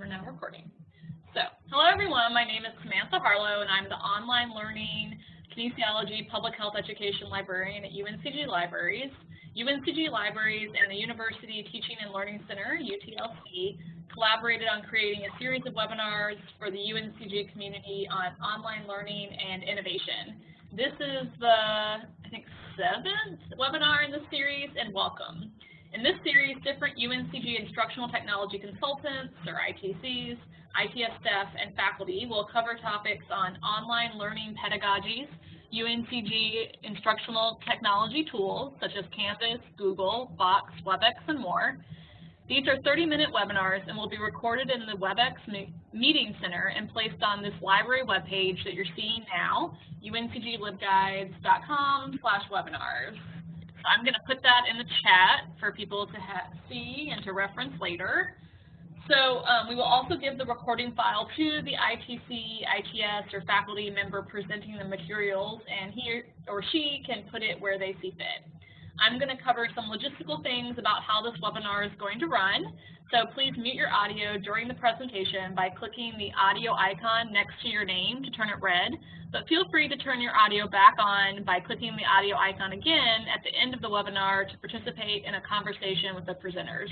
we're now recording. So, hello everyone, my name is Samantha Harlow and I'm the Online Learning Kinesiology Public Health Education Librarian at UNCG Libraries. UNCG Libraries and the University Teaching and Learning Center, UTLC, collaborated on creating a series of webinars for the UNCG community on online learning and innovation. This is the, I think, seventh webinar in the series, and welcome. In this series, different UNCG instructional technology consultants, or ITCs, ITS staff, and faculty will cover topics on online learning pedagogies, UNCG instructional technology tools such as Canvas, Google, Box, WebEx, and more. These are 30-minute webinars and will be recorded in the WebEx Meeting Center and placed on this library webpage that you're seeing now, uncglibguides.com slash webinars. I'm going to put that in the chat for people to see and to reference later. So um, we will also give the recording file to the ITC, ITS, or faculty member presenting the materials, and he or she can put it where they see fit. I'm going to cover some logistical things about how this webinar is going to run. So please mute your audio during the presentation by clicking the audio icon next to your name to turn it red, but feel free to turn your audio back on by clicking the audio icon again at the end of the webinar to participate in a conversation with the presenters.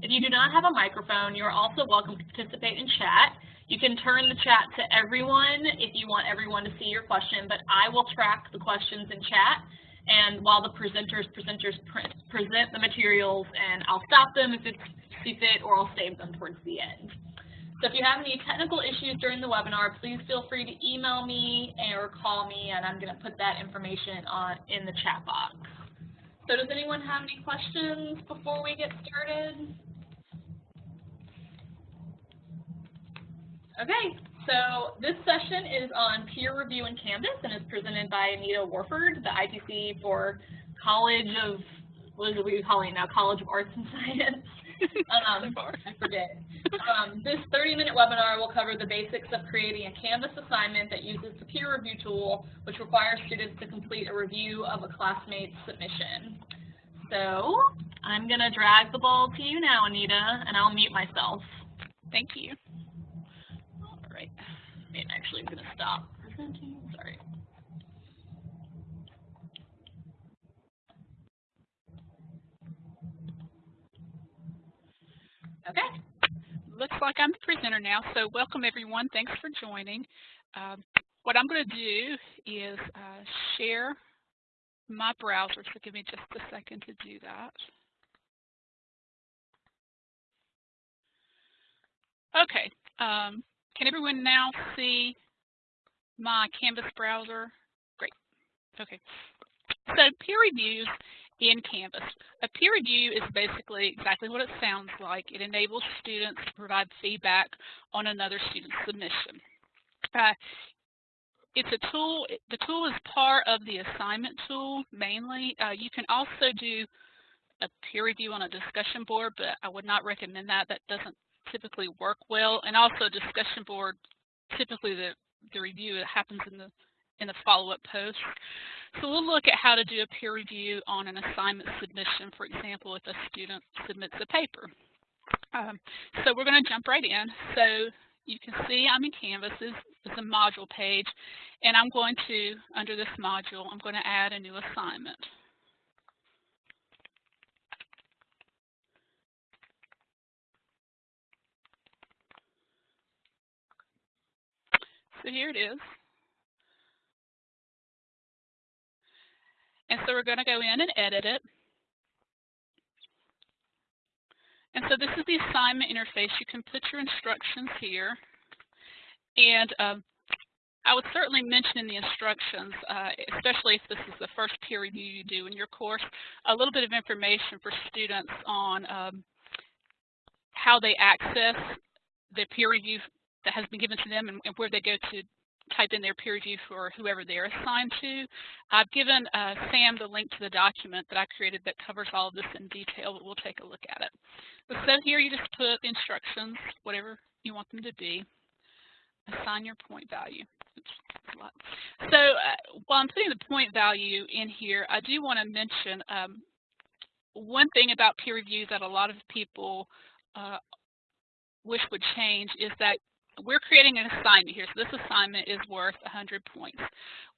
If you do not have a microphone, you are also welcome to participate in chat. You can turn the chat to everyone if you want everyone to see your question, but I will track the questions in chat and while the presenters presenters pre present the materials and I'll stop them if it's see fit or I'll save them towards the end. So if you have any technical issues during the webinar, please feel free to email me or call me and I'm going to put that information on in the chat box. So does anyone have any questions before we get started? Okay, so this session is on peer review in Canvas and is presented by Anita Warford, the ITC for College of, what it we calling now, College of Arts and Science. um, I forget. Um, this 30-minute webinar will cover the basics of creating a Canvas assignment that uses the peer review tool, which requires students to complete a review of a classmate's submission. So I'm going to drag the ball to you now, Anita, and I'll mute myself. Thank you. Actually, I'm going to stop presenting. Sorry. Okay. Looks like I'm the presenter now, so welcome everyone. Thanks for joining. Um, what I'm going to do is uh, share my browser, so give me just a second to do that. Okay, um, can everyone now see my Canvas browser? Great. Okay. So peer reviews in Canvas. A peer review is basically exactly what it sounds like. It enables students to provide feedback on another student's submission. Uh, it's a tool, the tool is part of the assignment tool mainly. Uh, you can also do a peer review on a discussion board, but I would not recommend that. That doesn't typically work well. And also discussion board, typically the, the review that happens in the in the follow-up post. So we'll look at how to do a peer review on an assignment submission, for example, if a student submits a paper. Um, so we're going to jump right in. So you can see I'm in Canvas. This is a module page, and I'm going to, under this module, I'm going to add a new assignment. So here it is. And so we're going to go in and edit it. And so this is the assignment interface. You can put your instructions here. And um, I would certainly mention in the instructions, uh, especially if this is the first peer review you do in your course, a little bit of information for students on um, how they access the peer review that has been given to them and, and where they go to type in their peer review for whoever they're assigned to. I've given uh, Sam the link to the document that I created that covers all of this in detail, but we'll take a look at it. So here you just put instructions, whatever you want them to be. Assign your point value. So uh, while I'm putting the point value in here, I do want to mention um, one thing about peer reviews that a lot of people uh, wish would change is that we're creating an assignment here. So this assignment is worth 100 points.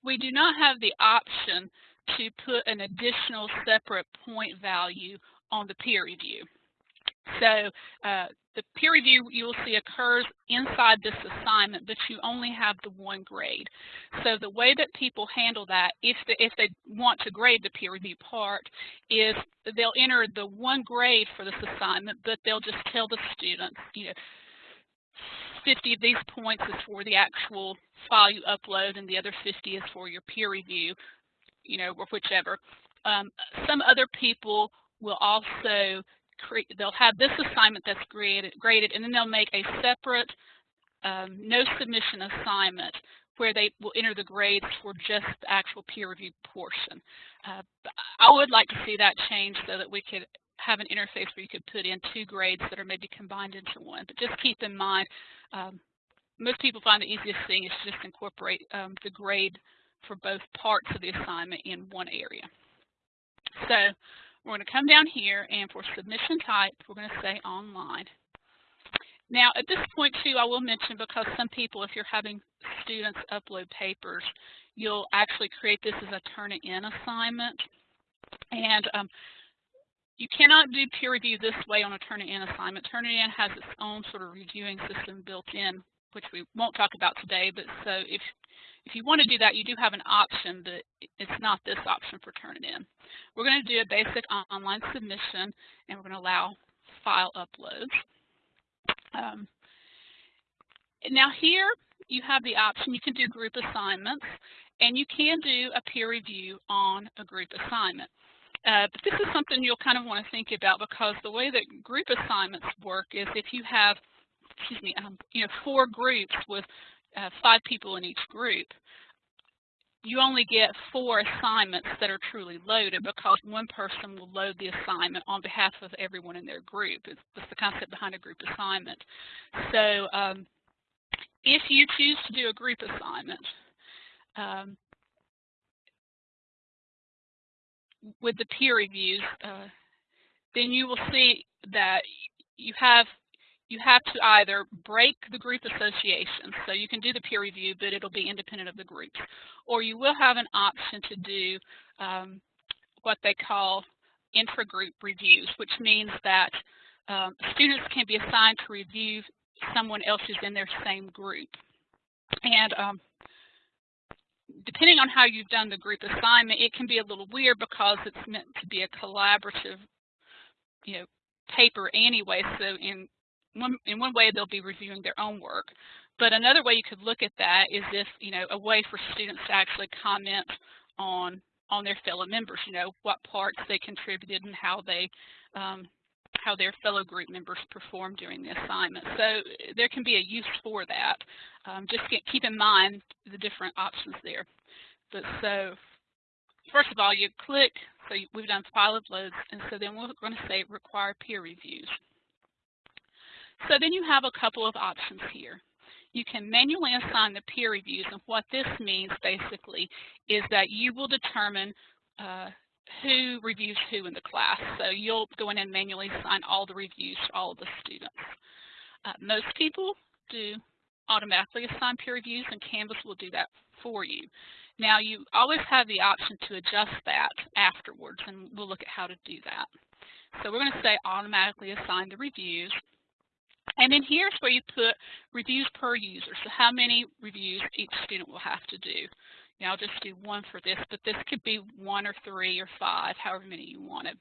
We do not have the option to put an additional separate point value on the peer review. So uh, the peer review you will see occurs inside this assignment, but you only have the one grade. So the way that people handle that, if they, if they want to grade the peer review part, is they'll enter the one grade for this assignment, but they'll just tell the students, you know, 50 of these points is for the actual file you upload and the other 50 is for your peer review, you know, or whichever. Um, some other people will also create, they'll have this assignment that's graded, graded and then they'll make a separate um, no submission assignment where they will enter the grades for just the actual peer review portion. Uh, I would like to see that change so that we could have an interface where you could put in two grades that are maybe combined into one. But just keep in mind, um, most people find the easiest thing is to just incorporate um, the grade for both parts of the assignment in one area. So we're going to come down here and for submission type, we're going to say online. Now at this point too, I will mention because some people, if you're having students upload papers, you'll actually create this as a Turnitin assignment. And um, you cannot do peer review this way on a Turnitin assignment. Turnitin has its own sort of reviewing system built in, which we won't talk about today, but so if if you want to do that, you do have an option, but it's not this option for Turnitin. We're going to do a basic online submission, and we're going to allow file uploads. Um, now here, you have the option, you can do group assignments, and you can do a peer review on a group assignment. Uh, but this is something you'll kind of want to think about because the way that group assignments work is if you have, excuse me, um, you know, four groups with uh, five people in each group, you only get four assignments that are truly loaded because one person will load the assignment on behalf of everyone in their group. It's, it's the concept behind a group assignment. So um, if you choose to do a group assignment, um, with the peer reviews, uh, then you will see that you have you have to either break the group association, so you can do the peer review, but it'll be independent of the groups, or you will have an option to do um, what they call intra-group reviews, which means that um, students can be assigned to review someone else who's in their same group. And um, depending on how you've done the group assignment, it can be a little weird because it's meant to be a collaborative, you know, paper anyway. So in one in one way they'll be reviewing their own work. But another way you could look at that is if, you know, a way for students to actually comment on on their fellow members, you know, what parts they contributed and how they um, how their fellow group members perform during the assignment. So there can be a use for that. Um, just get, keep in mind the different options there. But so first of all, you click, so we've done file uploads, and so then we're going to say require peer reviews. So then you have a couple of options here. You can manually assign the peer reviews, and what this means basically is that you will determine uh, who reviews who in the class. So you'll go in and manually assign all the reviews to all of the students. Uh, most people do automatically assign peer reviews and Canvas will do that for you. Now you always have the option to adjust that afterwards and we'll look at how to do that. So we're going to say automatically assign the reviews. And then here's where you put reviews per user, so how many reviews each student will have to do. Now I'll just do one for this, but this could be one or three or five, however many you wanted.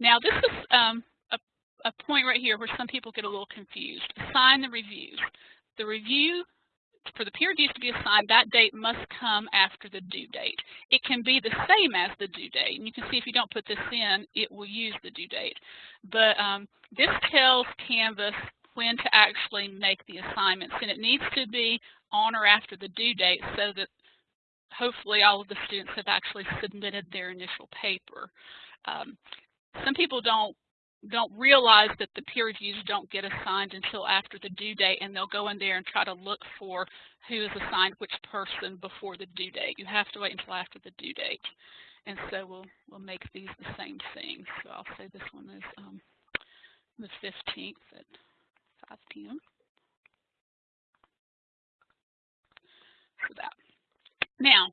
Now this is um, a, a point right here where some people get a little confused. Assign the reviews. The review for the peer reviews to be assigned, that date must come after the due date. It can be the same as the due date, and you can see if you don't put this in, it will use the due date. But um, this tells Canvas when to actually make the assignments, and it needs to be on or after the due date so that hopefully all of the students have actually submitted their initial paper. Um, some people don't don't realize that the peer reviews don't get assigned until after the due date and they'll go in there and try to look for who is assigned which person before the due date. You have to wait until after the due date. And so we'll we'll make these the same thing. So I'll say this one is um, the 15th at 5 p.m. For that. Now,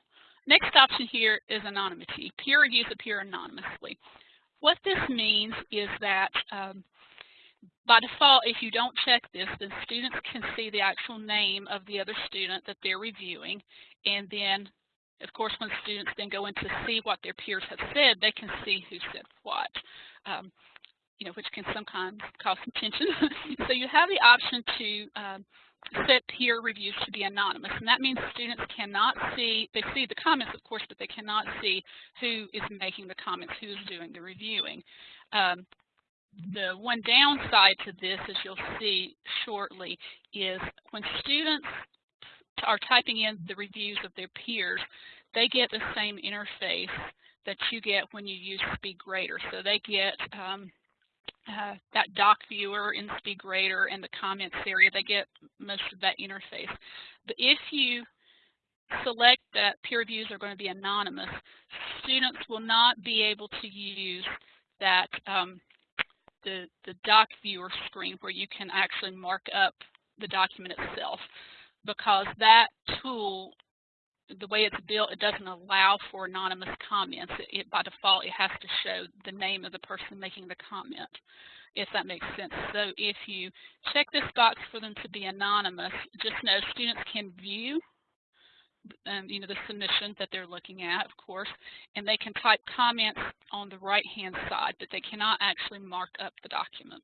next option here is anonymity. Peer reviews appear anonymously. What this means is that um, by default, if you don't check this, then students can see the actual name of the other student that they're reviewing. And then, of course, when students then go in to see what their peers have said, they can see who said what. Um, you know, which can sometimes cause some tension. so you have the option to um, set peer reviews to be anonymous, and that means students cannot see, they see the comments, of course, but they cannot see who is making the comments, who is doing the reviewing. Um, the one downside to this, as you'll see shortly, is when students are typing in the reviews of their peers, they get the same interface that you get when you use SpeedGrader. So they get um, uh, that doc viewer in SpeedGrader and the comments area, they get most of that interface. But if you select that peer reviews are going to be anonymous, students will not be able to use that um, the, the doc viewer screen where you can actually mark up the document itself because that tool the way it's built, it doesn't allow for anonymous comments. It, it, by default, it has to show the name of the person making the comment, if that makes sense. So if you check this box for them to be anonymous, just know students can view um, you know, the submission that they're looking at, of course, and they can type comments on the right-hand side, but they cannot actually mark up the document.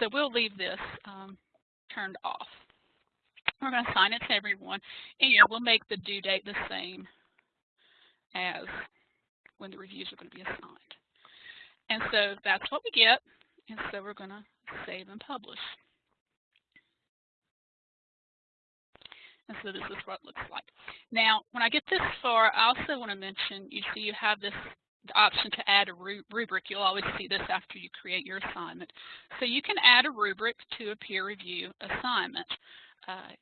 So we'll leave this um, turned off. We're going to assign it to everyone, and yeah, we'll make the due date the same as when the reviews are going to be assigned. And so that's what we get, and so we're going to save and publish. And so this is what it looks like. Now, when I get this far, I also want to mention, you see you have this option to add a rubric. You'll always see this after you create your assignment. So you can add a rubric to a peer review assignment. Uh,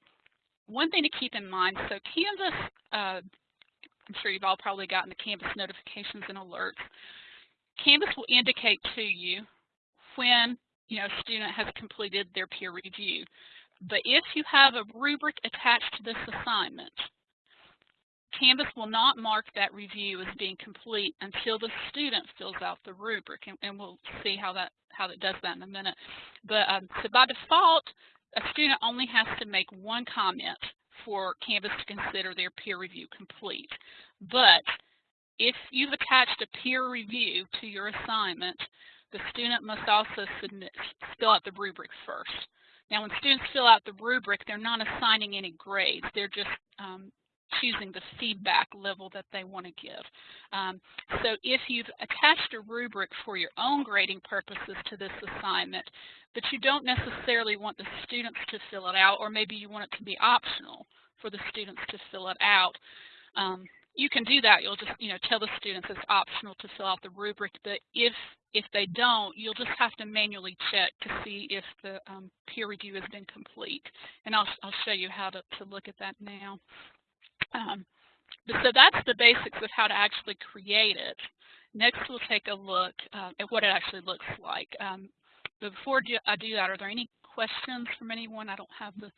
one thing to keep in mind, so Canvas, uh, I'm sure you've all probably gotten the Canvas notifications and alerts. Canvas will indicate to you when you know, a student has completed their peer review. But if you have a rubric attached to this assignment, Canvas will not mark that review as being complete until the student fills out the rubric, and, and we'll see how that how it does that in a minute. But um, so by default, a student only has to make one comment for Canvas to consider their peer review complete. But if you've attached a peer review to your assignment, the student must also submit, fill out the rubric first. Now, when students fill out the rubric, they're not assigning any grades. They're just um, choosing the feedback level that they want to give. Um, so if you've attached a rubric for your own grading purposes to this assignment, but you don't necessarily want the students to fill it out, or maybe you want it to be optional for the students to fill it out. Um, you can do that. You'll just, you know, tell the students it's optional to fill out the rubric, but if if they don't, you'll just have to manually check to see if the um, peer review has been complete. And I'll, I'll show you how to, to look at that now. Um, so that's the basics of how to actually create it. Next, we'll take a look uh, at what it actually looks like. Um, but before I do that, are there any questions from anyone? I don't have the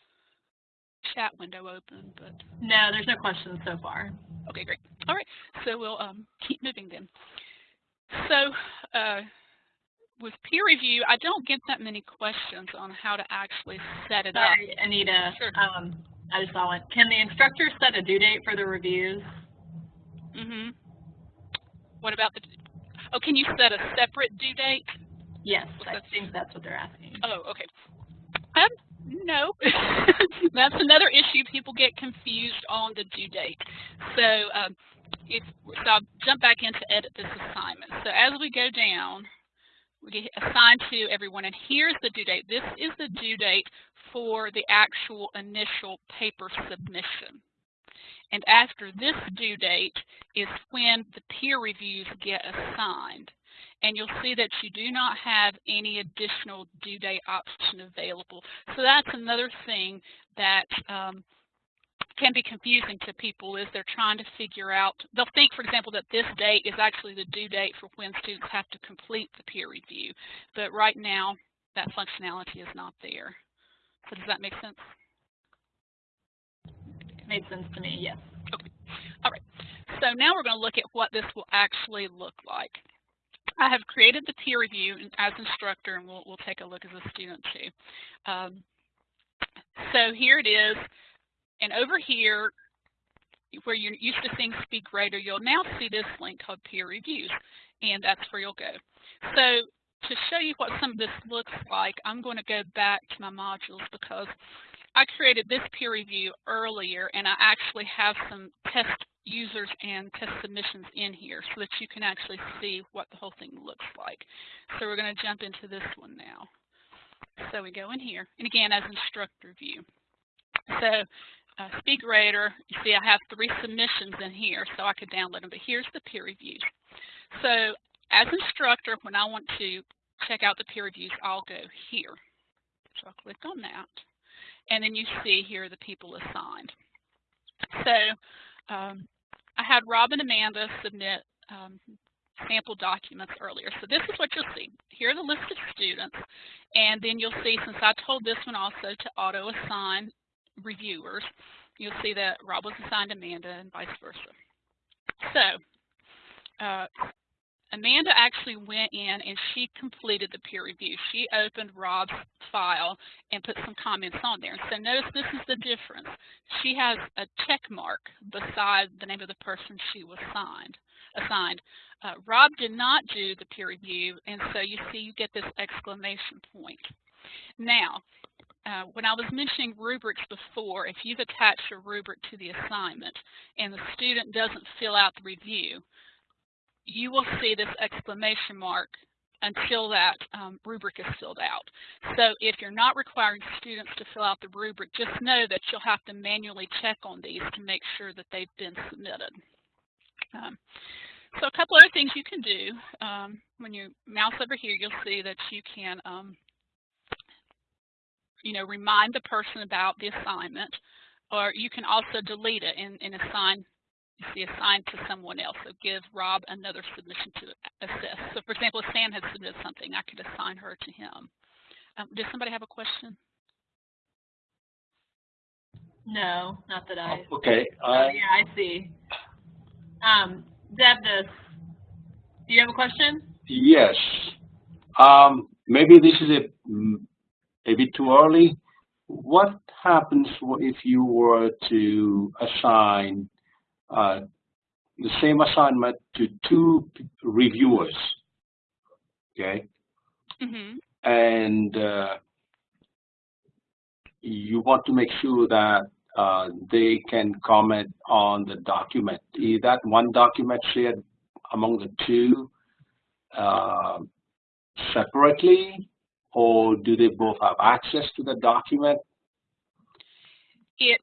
chat window open, but no, there's no questions so far. Okay, great. All right, so we'll um, keep moving then. So uh, with peer review, I don't get that many questions on how to actually set it Sorry, up. Anita. Sure. Um, I just saw one. Can the instructor set a due date for the reviews? Mm-hmm. What about the? Oh, can you set a separate due date? Yes, I think that's what they're asking. Oh, okay. Um, no, that's another issue. People get confused on the due date. So, um, if so, I'll jump back in to edit this assignment. So as we go down, we get assigned to everyone, and here's the due date. This is the due date for the actual initial paper submission. And after this due date is when the peer reviews get assigned and you'll see that you do not have any additional due date option available. So that's another thing that um, can be confusing to people is they're trying to figure out, they'll think, for example, that this date is actually the due date for when students have to complete the peer review. But right now, that functionality is not there. So does that make sense? Made sense to me, yes. Okay. All right. So now we're going to look at what this will actually look like. I have created the peer review as instructor, and we'll, we'll take a look as a student too. Um, so here it is, and over here, where you're used to seeing SpeedGrader, you'll now see this link called peer reviews, and that's where you'll go. So to show you what some of this looks like, I'm going to go back to my modules because I created this peer review earlier, and I actually have some test users and test submissions in here so that you can actually see what the whole thing looks like. So we're going to jump into this one now. So we go in here, and again, as instructor view. So uh, SpeedGrader, you see I have three submissions in here, so I could download them, but here's the peer reviews. So as instructor, when I want to check out the peer reviews, I'll go here. So I'll click on that. And then you see here the people assigned. So um, I had Rob and Amanda submit um, sample documents earlier. So this is what you'll see. Here are the list of students. And then you'll see, since I told this one also to auto-assign reviewers, you'll see that Rob was assigned Amanda and vice versa. So uh, Amanda actually went in and she completed the peer review. She opened Rob's file and put some comments on there. So notice this is the difference. She has a check mark beside the name of the person she was signed, assigned. Uh, Rob did not do the peer review, and so you see you get this exclamation point. Now, uh, when I was mentioning rubrics before, if you've attached a rubric to the assignment and the student doesn't fill out the review, you will see this exclamation mark until that um, rubric is filled out. So if you're not requiring students to fill out the rubric, just know that you'll have to manually check on these to make sure that they've been submitted. Um, so a couple other things you can do. Um, when you mouse over here, you'll see that you can, um, you know, remind the person about the assignment, or you can also delete it and, and assign be assigned to someone else. So give Rob another submission to assess. So for example, if Sam had submitted something, I could assign her to him. Um, does somebody have a question? No, not that I. Oh, okay. Oh, Uh, yeah, I see. Um, Deb, does, do you have a question? yes. Um, maybe this is a, a bit too early. What happens if you were to assign uh, the same assignment to two reviewers? Okay. Mm -hmm. And uh, you want to make sure that uh, they can comment on the document. Is that one document shared among the two uh, separately, or do they both have access to the document? It,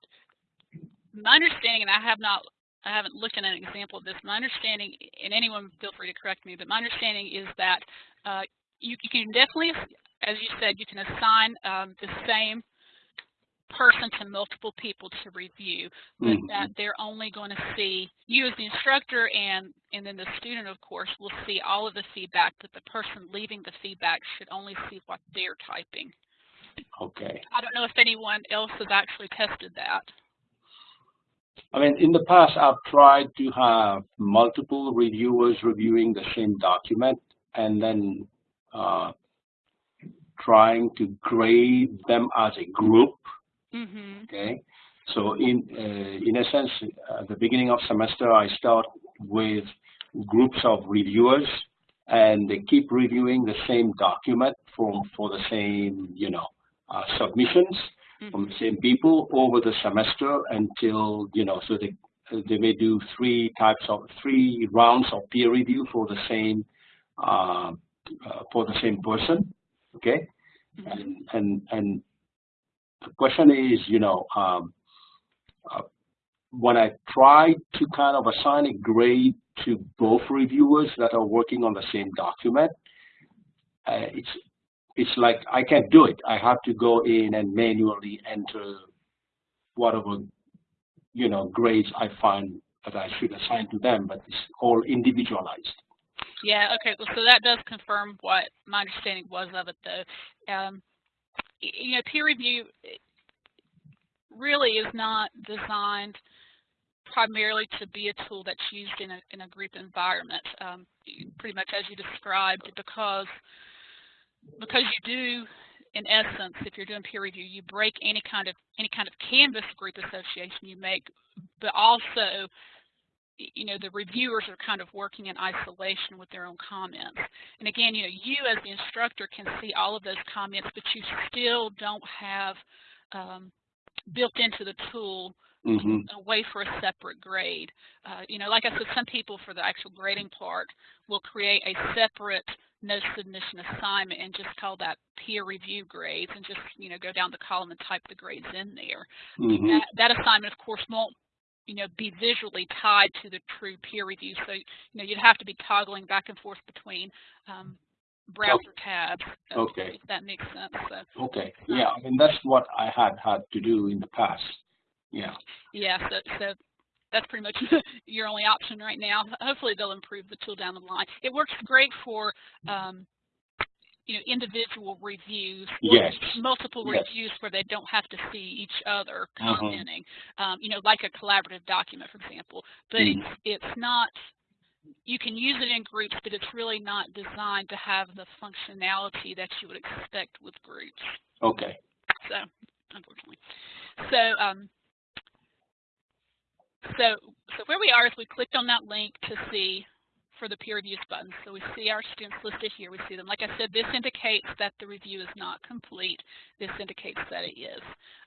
my understanding, and I have not, I haven't looked at an example of this. My understanding, and anyone feel free to correct me, but my understanding is that uh, you, you, can definitely, as you said, you can assign um, the same person to multiple people to review, but mm -hmm. that they're only going to see you as the instructor and and then the student, of course, will see all of the feedback, but the person leaving the feedback should only see what they're typing. Okay. I don't know if anyone else has actually tested that. I mean, in the past, I've tried to have multiple reviewers reviewing the same document and then uh, trying to grade them as a group Mm -hmm. Okay, so in uh, in a sense, at the beginning of semester, I start with groups of reviewers, and they keep reviewing the same document from for the same you know uh, submissions. From the same people over the semester until you know so they they may do three types of three rounds of peer review for the same uh, uh for the same person. Okay, mm -hmm. and and and the question is, you know, um, uh, when I try to kind of assign a grade to both reviewers that are working on the same document, uh, it's it's like I can't do it. I have to go in and manually enter whatever you know grades I find that I should assign to them, but it's all individualized. Yeah, okay, well, so that does confirm what my understanding was of it, though. Um, you know, peer review eh, really is not designed primarily to be a tool that's used in a, in a group environment, um, pretty much as you described, because because you do, in essence, if you're doing peer review, you break any kind of any kind of Canvas group association you make, but also you know, the reviewers are kind of working in isolation with their own comments. And again, you know, you as the instructor can see all of those comments, but you still don't have um, built into the tool hmm a way for a separate grade. Uh, you know, like I said, some people for the actual grading part will create a separate no submission assignment and just call that peer review grades and just, you know, go down the column and type the grades in there hmm that, that assignment, of course, won't you know, be visually tied to the true peer review. So, you know, you'd have to be toggling back and forth between um, browser tabs. uh, Okay. That makes sense. So, Okay, yeah, I mean, that's what I had had to do in the past. Yeah, yeah, so, so that's pretty much your only option right now. Hopefully they'll improve the tool down the line. It works great for, um, you know, individual reviews. Yes. Multiple Yes. reviews where they don't have to see each other Mhm. commenting. Um, you know, like a collaborative document, for example. But Mhm. it's, it's not, you can use it in groups, but it's really not designed to have the functionality that you would expect with groups. okay, So, unfortunately. So, um, so, so where we are is we clicked on that link to see for the peer reviews button. So we see our students listed here. We see them. Like I said, this indicates that the review is not complete. This indicates that it is.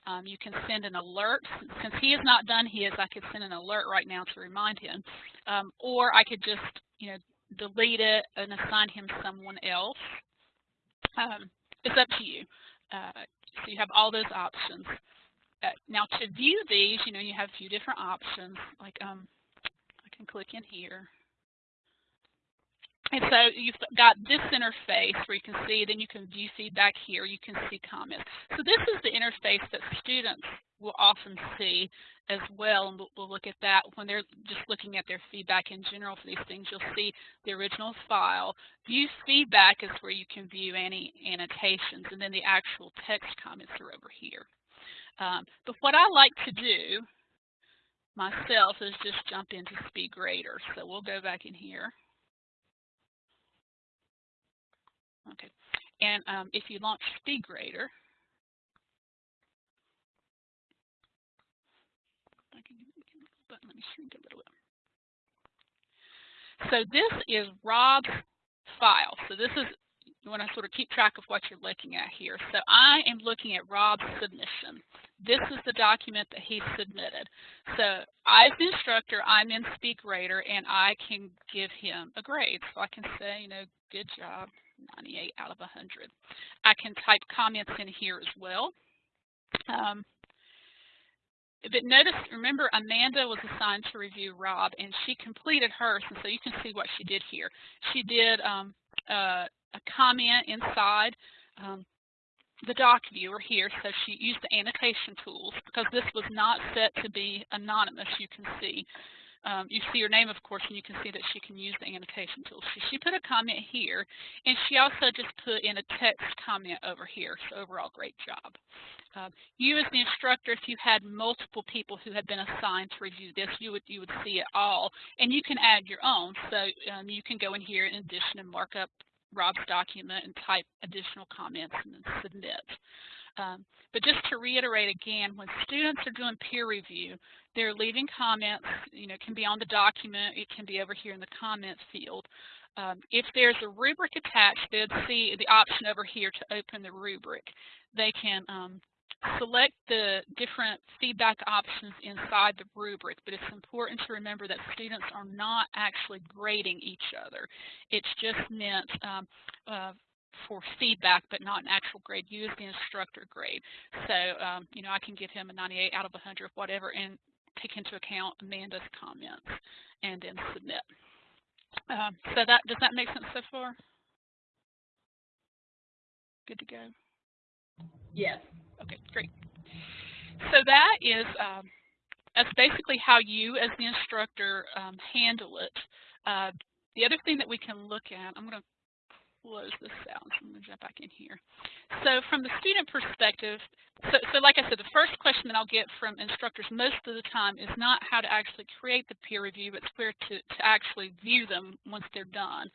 Um, you can send an alert. Since he has not done his, I could send an alert right now to remind him. Um, or I could just, you know, delete it and assign him someone else. Um, it's up to you. Uh, so you have all those options. Uh, now to view these, you know, you have a few different options. Like um, I can click in here. And so you've got this interface where you can see, then you can view feedback here, you can see comments. So this is the interface that students will often see as well, and we'll, we'll look at that when they're just looking at their feedback in general for these things. You'll see the original file. View feedback is where you can view any annotations, and then the actual text comments are over here. Um, but what I like to do myself is just jump into SpeedGrader. So we'll go back in here. Okay, and um, if you launch SpeedGrader, let me shrink a little bit. So this is Rob's file. So this is you want to sort of keep track of what you're looking at here. So I am looking at Rob's submission. This is the document that he submitted. So I as the instructor, I'm in SpeedGrader and I can give him a grade. So I can say, you know, good job, 98 out of 100. I can type comments in here as well. Um, but notice, remember, Amanda was assigned to review Rob, and she completed hers, and so you can see what she did here. She did um, uh, a comment inside um, the doc viewer here, so she used the annotation tools because this was not set to be anonymous, you can see. Um, you see her name, of course, and you can see that she can use the annotation tools. So she put a comment here, and she also just put in a text comment over here. So overall, great job. Um, you as the instructor, if you had multiple people who had been assigned to review this, you would you would see it all, and you can add your own. So um, you can go in here in addition and mark up Rob's document and type additional comments and then submit. Um, but just to reiterate again, when students are doing peer review, they're leaving comments, you know, it can be on the document, it can be over here in the comments field. Um, if there's a rubric attached, they'd see the option over here to open the rubric. They can um, select the different feedback options inside the rubric, but it's important to remember that students are not actually grading each other. It's just meant um, uh, for feedback, but not an actual grade. Use the instructor grade. So, um, you know, I can give him a 98 out of 100, whatever, and take into account Amanda's comments, and then submit. Um, so that does that make sense so far? Good to go. Yes. Okay, great. So that is um, that's basically how you, as the instructor, um, handle it. Uh, the other thing that we can look at, I'm going to close this out. So I'm going to jump back in here. So from the student perspective, so, so like I said, the first question that I'll get from instructors most of the time is not how to actually create the peer review, but where to, to actually view them once they're done.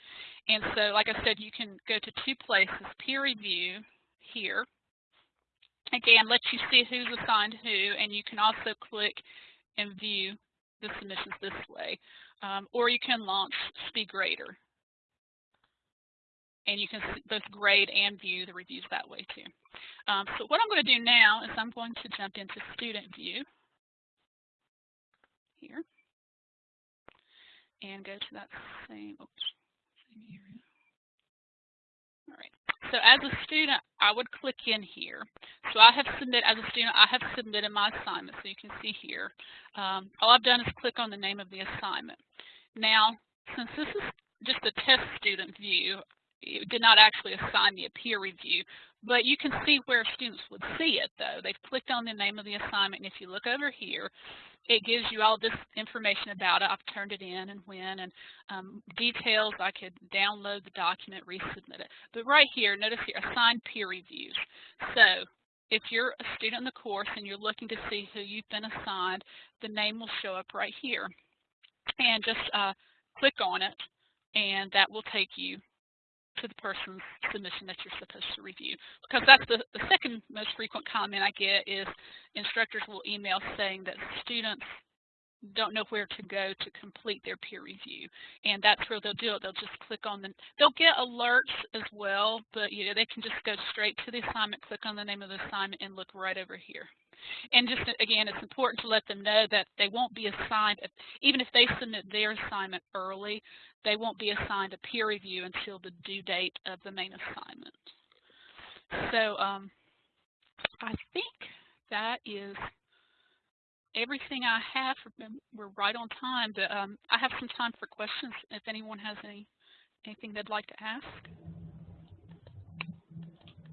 And so, like I said, you can go to two places, peer review here. Again, lets you see who's assigned who, and you can also click and view the submissions this way. Um, or you can launch SpeedGrader and you can both grade and view the reviews that way too. Um, so what I'm going to do now is I'm going to jump into student view here and go to that same, oops, same area. All right. So as a student, I would click in here. So I have submit as a student, I have submitted my assignment. So you can see here, um, all I've done is click on the name of the assignment. Now, since this is just a test student view, it did not actually assign me a peer review, but you can see where students would see it though. They've clicked on the name of the assignment, and if you look over here, it gives you all this information about it. I've turned it in and when, and um, details. I could download the document, resubmit it. But right here, notice here, assigned peer reviews. So if you're a student in the course and you're looking to see who you've been assigned, the name will show up right here. And just uh, click on it, and that will take you to the person's submission that you're supposed to review. Because that's the, the second most frequent comment I get is instructors will email saying that students don't know where to go to complete their peer review. And that's where they'll do it. They'll just click on the, they'll get alerts as well, but you know, they can just go straight to the assignment, click on the name of the assignment and look right over here. And just again, it's important to let them know that they won't be assigned, even if they submit their assignment early, they won't be assigned a peer review until the due date of the main assignment. So um, I think that is everything I have. We're right on time, but um, I have some time for questions if anyone has any anything they'd like to ask.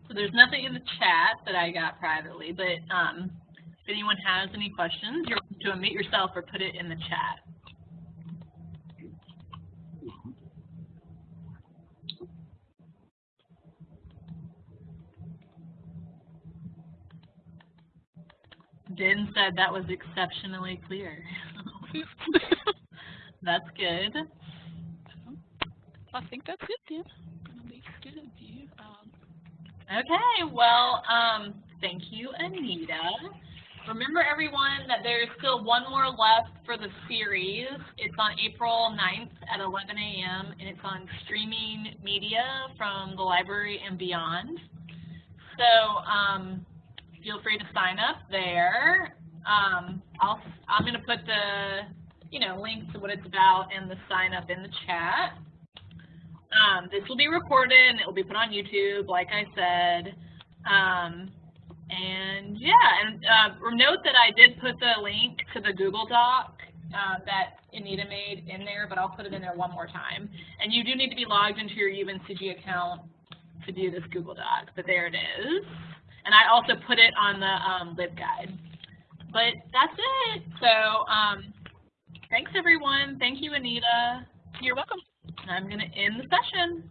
So there's nothing in the chat that I got privately, but um, if anyone has any questions, you're welcome to unmute yourself or put it in the chat. Din said that was exceptionally clear. that's good. I think that's it student view. Okay, well, um, thank you, Anita. Remember, everyone, that there's still one more left for the series. It's on April 9th at 11 a.m., and it's on streaming media from the library and beyond. So um, feel free to sign up there. Um, I'll, I'm going to put the, you know, link to what it's about and the sign up in the chat. Um, this will be recorded and it will be put on YouTube, like I said. Um, and yeah, and uh, note that I did put the link to the Google Doc uh, that Anita made in there, but I'll put it in there one more time. And you do need to be logged into your UNCG account to do this Google Doc, but there it is. And I also put it on the um, LibGuide. But that's it. So um, thanks, everyone. Thank you, Anita. You're welcome. I'm going to end the session.